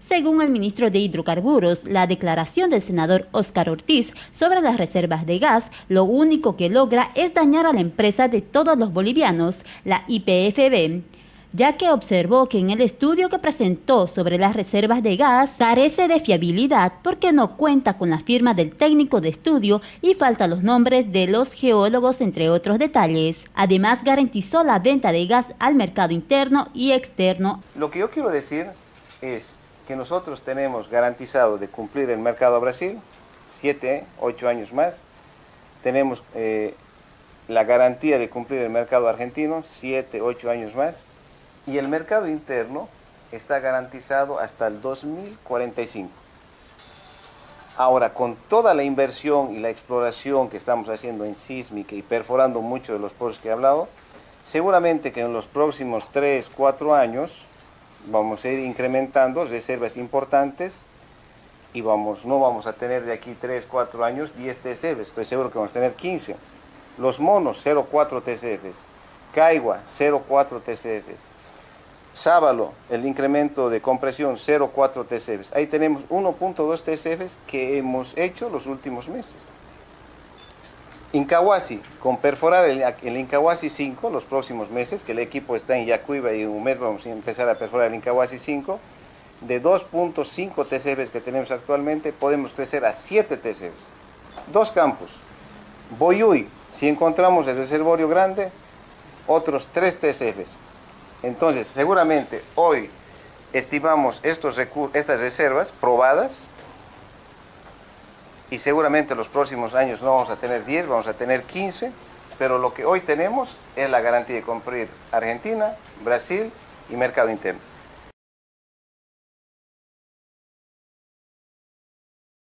Según el ministro de Hidrocarburos, la declaración del senador Óscar Ortiz sobre las reservas de gas lo único que logra es dañar a la empresa de todos los bolivianos, la IPFB, ya que observó que en el estudio que presentó sobre las reservas de gas carece de fiabilidad porque no cuenta con la firma del técnico de estudio y falta los nombres de los geólogos entre otros detalles. Además garantizó la venta de gas al mercado interno y externo. Lo que yo quiero decir es que nosotros tenemos garantizado de cumplir el mercado a Brasil, 7, 8 años más. Tenemos eh, la garantía de cumplir el mercado argentino, 7, 8 años más. Y el mercado interno está garantizado hasta el 2045. Ahora, con toda la inversión y la exploración que estamos haciendo en sísmica y perforando muchos de los pozos que he hablado, seguramente que en los próximos 3, 4 años vamos a ir incrementando reservas importantes y vamos, no vamos a tener de aquí 3, 4 años 10 TCFs, estoy seguro que vamos a tener 15. Los monos 0,4 TCFs, Caigua 0,4 TCFs, Sábalo, el incremento de compresión 0,4 TCFs. Ahí tenemos 1.2 TCFs que hemos hecho los últimos meses. Incahuasi, con perforar el, Incahuasi 5 los próximos meses, que el equipo está en Yacuiba y un mes vamos a empezar a perforar el Incahuasi 5, de 2.5 TCFs que tenemos actualmente, podemos crecer a 7 TCFs. Dos campos. Boyuy, si encontramos el reservorio grande, otros 3 TCFs. Entonces, seguramente hoy estimamos estos estas reservas probadas, y seguramente los próximos años no vamos a tener 10, vamos a tener 15, pero lo que hoy tenemos es la garantía de cumplir Argentina, Brasil y mercado interno.